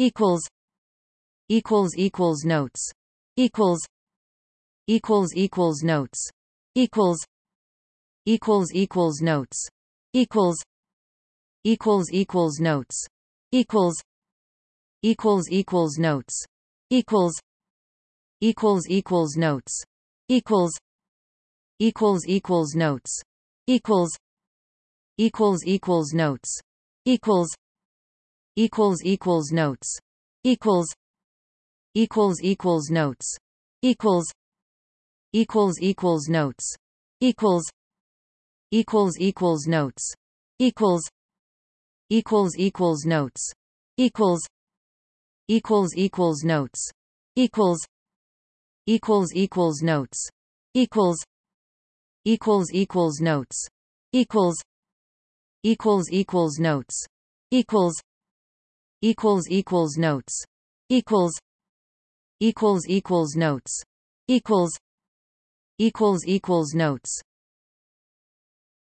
equals equals equals notes equals equals equals notes equals equals equals notes equals equals equals notes equals equals equals notes equals equals equals notes equals equals equals notes equals equals equals notes equals equals equals notes equals equals equals notes equals equals equals notes equals equals equals notes equals equals equals notes equals equals equals notes equals equals equals notes equals equals equals notes equals equals equals notes equals equals equals notes equals equals equals notes equals equals equals notes